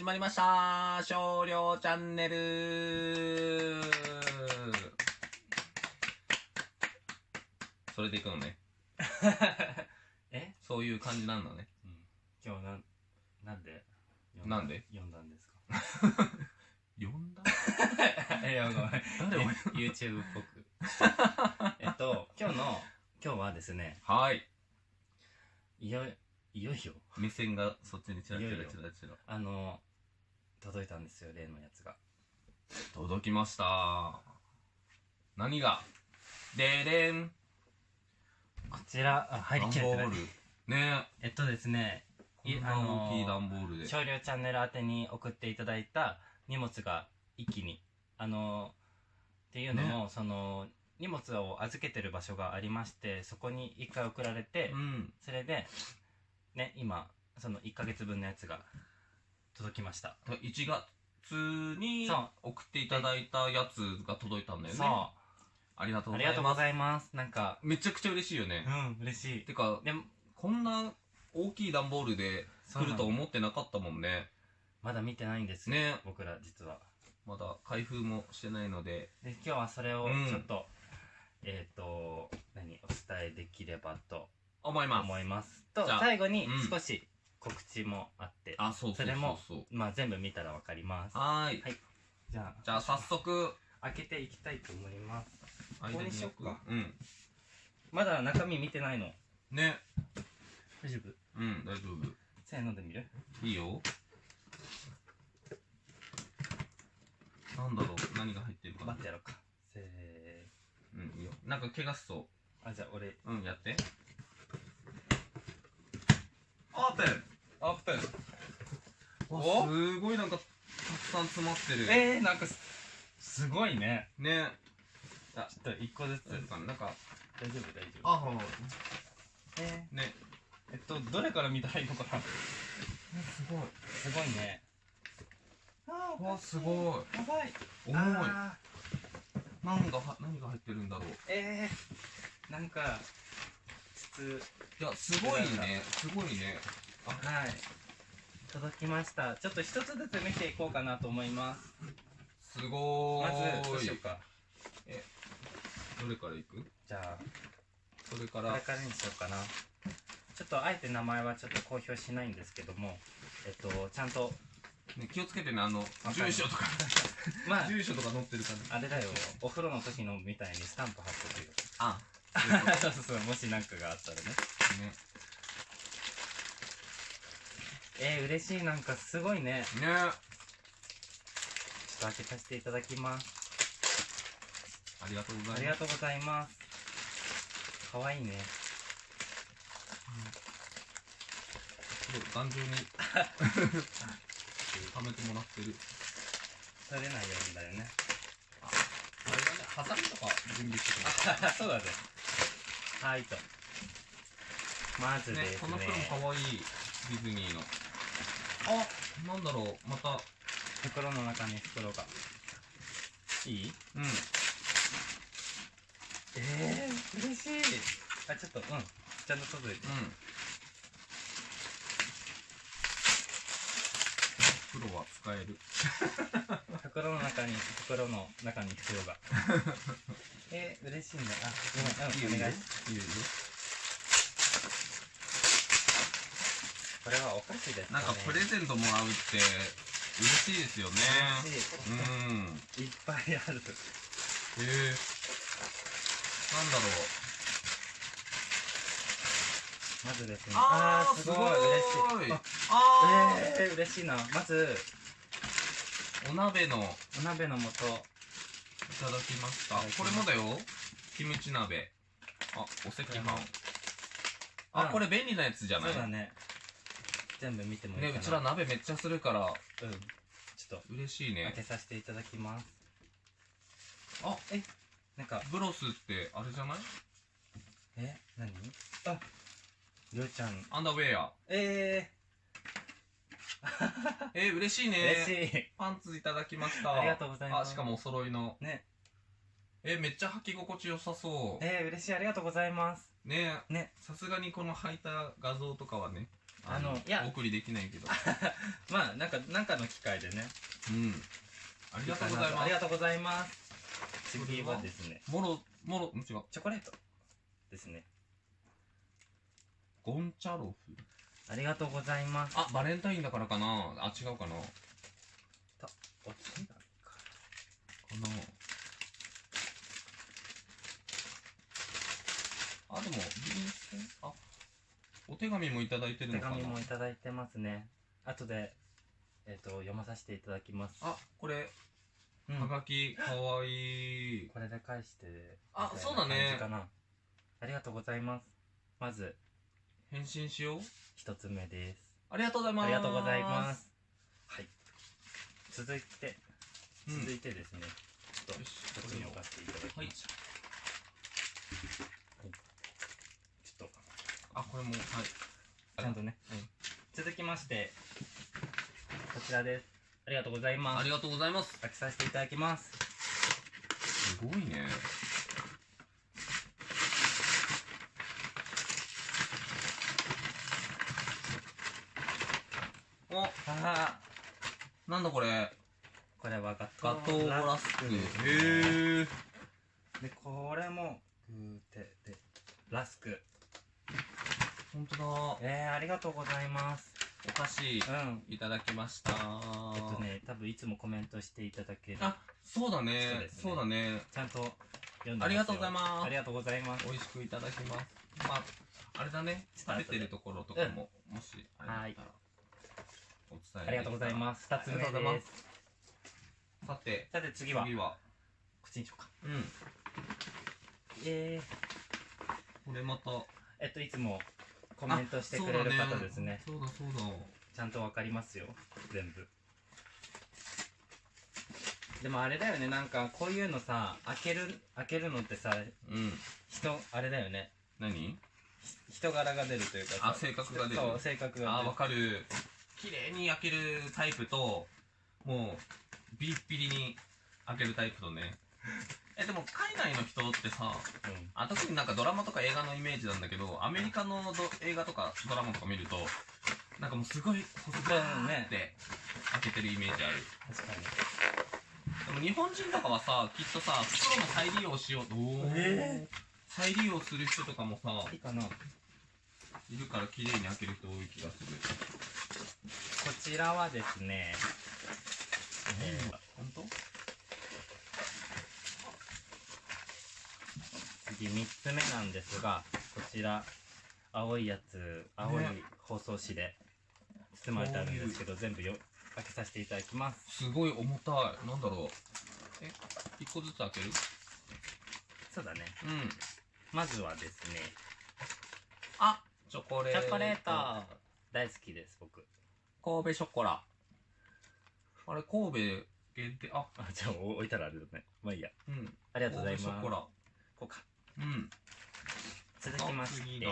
始まりました。少量チャンネル。それでいくのね。え、そういう感じなんだね。うん、今日なんなんで読なんで？読んだんですか？呼んだ？いやごめん。誰を YouTube っぽく。えっと今日の今日はですねはい。いよいよいよ。目線がそっちにチラチラチラチラ。あの届いたんですよ例のやつが届きました。何が？ででんこちらあ入りきれてない段ボール。ねえっとですねえ。こんな大きい段ボールで。少量チャンネル宛てに送っていただいた荷物が一気にあのっていうのも、その荷物を預けてる場所がありましてそこに一回送られて、うん。それでね今その1ヶ月分のやつが届きました1月にそう送っていただいたやつが届いたんだよね。ありがとうあございます。りがとうございますなんかめちゃくちゃ嬉しいよねう。ん嬉しいてか、でもこんな大きい段ボールで来ると思ってなかったもんね。まだ見てないんですよ、ね僕ら実はまだ開封もしてないので。で今日はそれをうんちょっと、えっ、と何お伝えできればと思います。思いますとじゃあ最後にうん少し告知もあって、あ、そうそれも。まあ全部見たらわかりますはーい。はいじゃあじゃあ早速、開けていきたいと思います間ここにしよっかうん。まだ中身見てないのね。大丈夫？うん、大丈夫。せーので見る？いいよ。なんだろう？何が入ってるかな？待ってやろうかせーうん、いいよ。なんか怪我しそあじゃあ俺う。うん、やって。オープンオープンわおすごいなんかたくさん詰まってる。えー、なんかすすごいねね。ちょっと一個ずつなんか、なんか、大丈夫大丈夫あ、ほえね。ー、えっとどれから見たらいいのかなすごい。すごいねあーわ、すごい。やばい重い。何がは、何が入ってるんだろう。えー、なんか筒いや、すごいね。すごいね。あ、はい届きました。ちょっと一つずつ見ていこうかなと思います。すごまーい。ずどうしようかどれからいく？じゃあそれから。これ、からにしようかな。ちょっとあえて名前はちょっと公表しないんですけどもえっとちゃんと。ね、気をつけてね、あの、住所とか、まあ住所とか載ってるから。あれだよ。お風呂の時のみたいにスタンプ貼っとくよ。あ、そうそうそう。もし何かがあったらね。ね。えー、嬉しい。なんかすごいね。ね。ちょっと開けさせていただきます。ありがとうございます。ありがとうございます。かわいいね。すごい頑丈に。はめてもらってる。取れないようにだよね。あれだね、ハサミとか準備してくれ そうだね。はいと。まずですねこの袋もかわいい。ディズニーの。あ、なんだろう、また、袋の中に袋が。いい？うん。えー、嬉しい。あちょっとうん。ちゃんと届いて。うん。袋は使える。袋の中に袋の中に袋が。えー、嬉しいねあごめん。うんお願い。いいよいいよ。これはお菓子ですかねなんかプレゼントもらうって嬉しいですよね。嬉しいうん。いっぱいあるへえ。なんだろう。まずですねあー、すすごい嬉しいああえー、嬉しいなまずー、お鍋のいお鍋の素ただきました。これもだよ。キムチ鍋。あ、お赤飯。あ、うんこれ便利なやつじゃない？そうだね全部見てもいいかね、なうちら鍋めっちゃするから、うん。ちょっと。嬉しいね。開け。させていただきます。あ、えなんか。ブロスってあれじゃない？え何？ありょうちゃん。アンダーウェア。え えー、嬉しいー、ね。嬉しい。パンツいただきました。ありがとうございます。あ、しかもお揃いの。ね。えー、めっちゃ履き心地良さそう。えー、嬉しい。ありがとうございます。ね。ね。さすがにこの履いた画像とかはね、あのいや。お送りできないけど。まあなんかなんかの機会でね。うん。ありがとうございます。ありがとうございます。次はですね。もろもろん違う。チョコレートですね。ゴンチャロフ？ありがとうございます。あバレンタインだからかな。あ違うかなかお手紙かなあでも便箋あお手紙もいただいてる手のかな？紙もいただいてますね。後でえっ、と読まさせていただきます。あこれうん。はがきかわいい。これで返してあそうだね。ありがとうございます。まず返信しよう。一つ目です。ありがとうございます。ありがとうございます。はい。続いてうん。続いてですね、ちょっとよしこっちに置かせていただきまはいしょう、はい、ちょっとあこれもはい。ちゃんとね、うん。続きましてこちらです。ありがとうございます。ありがとうございます。開けさせていただきます。すごいね。おあなんだこれ。ーこれはガガトーラスククへえでこれもグーテでラスク本当だ。えー、ありがとうございます。お菓子うん。いただきました。えっとね多分いつもコメントしていただけるあそうだそうねね。そうだね。ちゃんと読んでありがとうございます。ありがとうございます。美味しくいただきます。まああれだね。食べてるところとかももしあれだったらお伝えありがとうございます。二つ目でます。さて。さて次は。次は。こっちにしようか。うん。えこれまた。ー、えっといつもコメントしてくれる方ですね。そうだそうだちゃんとわかりますよ。全部。でもあれだよね。なんかこういうのさ開ける開けるのってさうん。人あれだよね。何？ひ人柄が出るというかさ。あ性格が出る。そう性格があ出る。わかる。綺麗に焼けるタイプともうビリッビリに開けるタイプとね えでも海外の人ってさうん。あ特になんかドラマとか映画のイメージなんだけどアメリカのド映画とかドラマとか見るとなんかもうすごい細くねって開けてるイメージある。確かに。でも日本人とかはさきっとさ袋の再利用しようと、え再利用する人とかもさいいかな。こいるから綺麗に開ける人多い気がする。ちらはですねえー本当？次3つ目なんですがこちら青いやつ青いね。包装紙で包まれてあるんですけど全部よ開けさせていただきます。すごい重たい。なんだろう。え一個ずつ開ける？そうだね。うん。まずはですね。あチョコレート。チョコレート。大好きです僕。神戸ショコラ。あれ神戸限定？あ。あじゃあお置いたらあれだね。まあいいや。うん。ありがとうございます。神戸ショコラ。こうかうん。続きまして。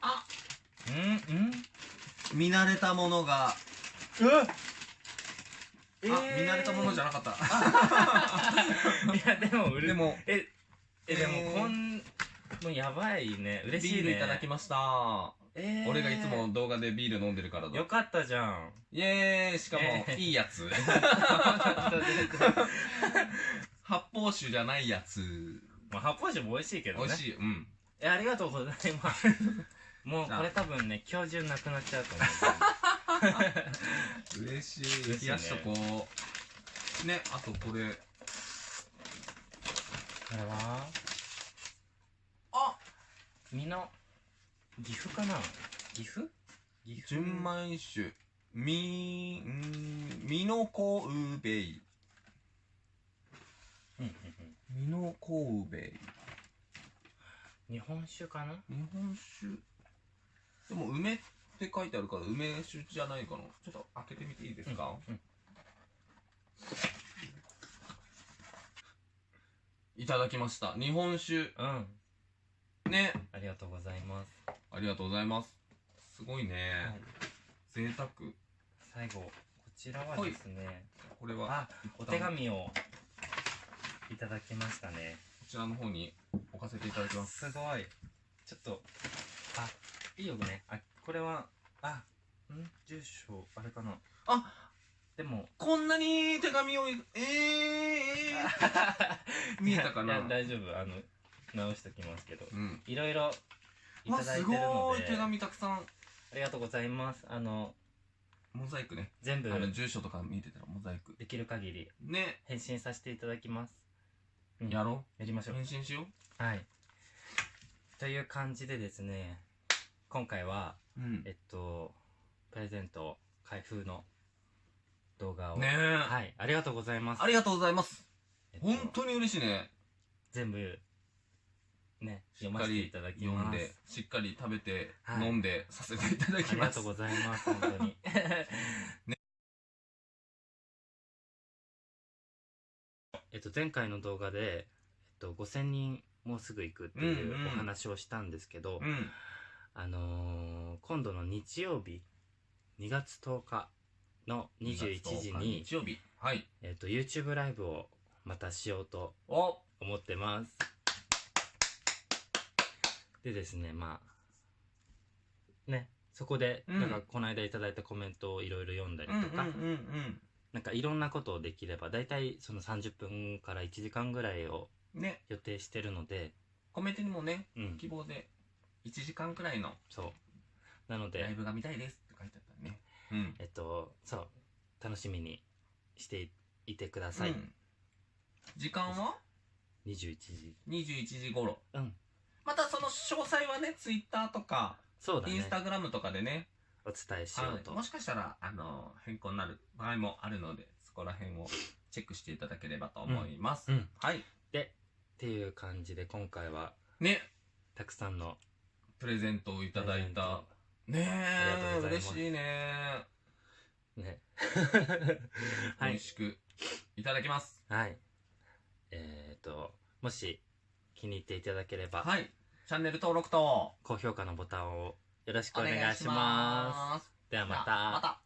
あうんうん。見慣れたものが。あえ見慣れたものじゃなかった。いやでもうれでも。ええでもえーこんもうやばいね。嬉しいね。ビールいただきましたえー俺がいつも動画でビール飲んでるからだ。よかったじゃん。イエーイしかもえー。いいやつ。発泡酒じゃないやつ。まあ発泡酒も美味しいけどね。美味しいうん。えありがとうございます。もうこれ多分ね今日中なくなっちゃうと思う。嬉しい。ね。冷やしとこう。ねあとこれ。これは？あ身の岐阜かな？岐阜？岐阜？純米酒。みんみのこうべいうんうんうん。みのこうべい日本酒かな？日本酒。でも梅って書いてあるから梅酒じゃないかな。ちょっと開けてみていいですか、うん。いただきました。日本酒。うん。ね。ありがとうございます、ありがとうございます。すごいね、はい、贅沢。最後こちらはですね。これはあお手紙をいただきましたね。こちらの方に置かせていただきます。すごい。ちょっとあいいよね。あこれはあん？住所あれかな？あでもこんなに手紙をえー、えー、見えたかな？いや大丈夫。あの直しときますけど。うん。いろいろすただいてるので。ごい手紙たくさん。ありがとうございますあのモザイクね。全部あの住所とか見てたらモザイク。できる限りね。返信させていただきます、うん。やろやりましょう。う返信しよはい。という感じでですね今回はううん。えっとプレゼント開封の動画を。ねえ、はい。ありがとうございます。ありがとうございます。えっと本当に嬉しいね。全部ねしっかり読ませていただき読んでしっかり食べて、はい飲んでさせていただあきます。りがとうございます本当に。えっと前回の動画で、えっと、5000人もうすぐ行くっていうんうんうお話をしたんですけど、うんあのー今度の日曜日2月10日の21時に、日曜日はい。えっと YouTube ライブをまたしようとお。思ってますでですねまあねそこで、うん。なんかこの間いただいたコメントをいろいろ読んだりうんうんとか、うん。なんかいろんなことをできれば大体その30分から1時間ぐらいをうんね。予定してるのでコメントにもねうん。希望で1時間くらいのそう。なのでライブが見たいですって書いてあったね。うん。えっとそう。楽しみにしていいてください、うん。時間は？21時。21時頃。うんまたその詳細はねツイッターとかそうだね。インスタグラムとかでねお伝えしようと、はい。もしかしたらあの変更になる場合もあるのでそこら辺をチェックしていただければと思います、うんはい。でっていう感じで今回はね。たくさんのプレゼントをいただいた。ねえ嬉しいね。トね。はい。美味しくいただきます。はい。えっ、ともし気に入っていただければ、はい。チャンネル登録と。高評価のボタンをよろしくおお願いします。ではまた。また